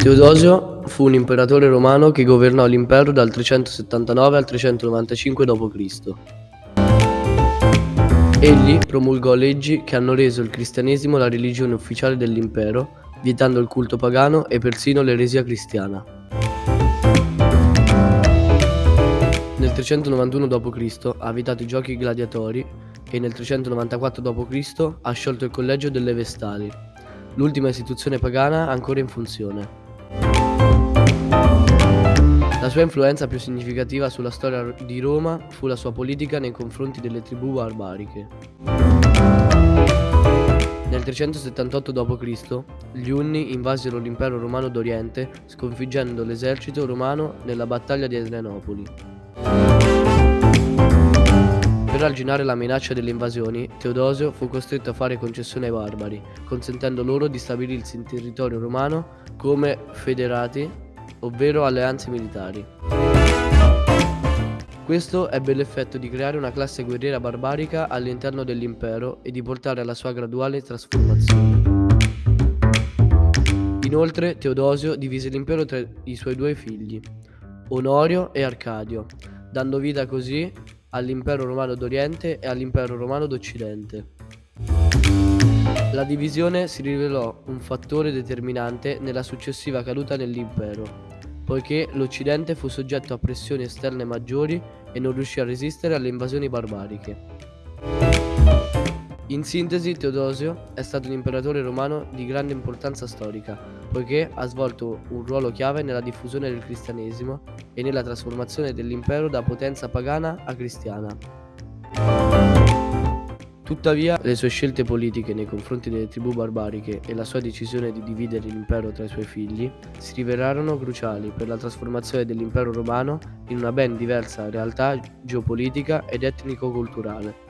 Teodosio fu un imperatore romano che governò l'impero dal 379 al 395 d.C. Egli promulgò leggi che hanno reso il cristianesimo la religione ufficiale dell'impero, vietando il culto pagano e persino l'eresia cristiana. Nel 391 d.C. ha vietato i giochi gladiatori e nel 394 d.C. ha sciolto il collegio delle Vestali, l'ultima istituzione pagana ancora in funzione. La sua influenza più significativa sulla storia di Roma fu la sua politica nei confronti delle tribù barbariche. Nel 378 d.C. gli Unni invasero l'impero romano d'Oriente sconfiggendo l'esercito romano nella battaglia di Adrianopoli. Per arginare la minaccia delle invasioni, Teodosio fu costretto a fare concessioni ai barbari, consentendo loro di stabilirsi in territorio romano come federati ovvero alleanze militari. Questo ebbe l'effetto di creare una classe guerriera barbarica all'interno dell'impero e di portare alla sua graduale trasformazione. Inoltre Teodosio divise l'impero tra i suoi due figli, Onorio e Arcadio, dando vita così all'impero romano d'Oriente e all'impero romano d'Occidente. La divisione si rivelò un fattore determinante nella successiva caduta dell'impero, poiché l'Occidente fu soggetto a pressioni esterne maggiori e non riuscì a resistere alle invasioni barbariche. In sintesi, Teodosio è stato un imperatore romano di grande importanza storica, poiché ha svolto un ruolo chiave nella diffusione del cristianesimo e nella trasformazione dell'impero da potenza pagana a cristiana. Tuttavia, le sue scelte politiche nei confronti delle tribù barbariche e la sua decisione di dividere l'impero tra i suoi figli si rivelarono cruciali per la trasformazione dell'impero romano in una ben diversa realtà geopolitica ed etnico-culturale.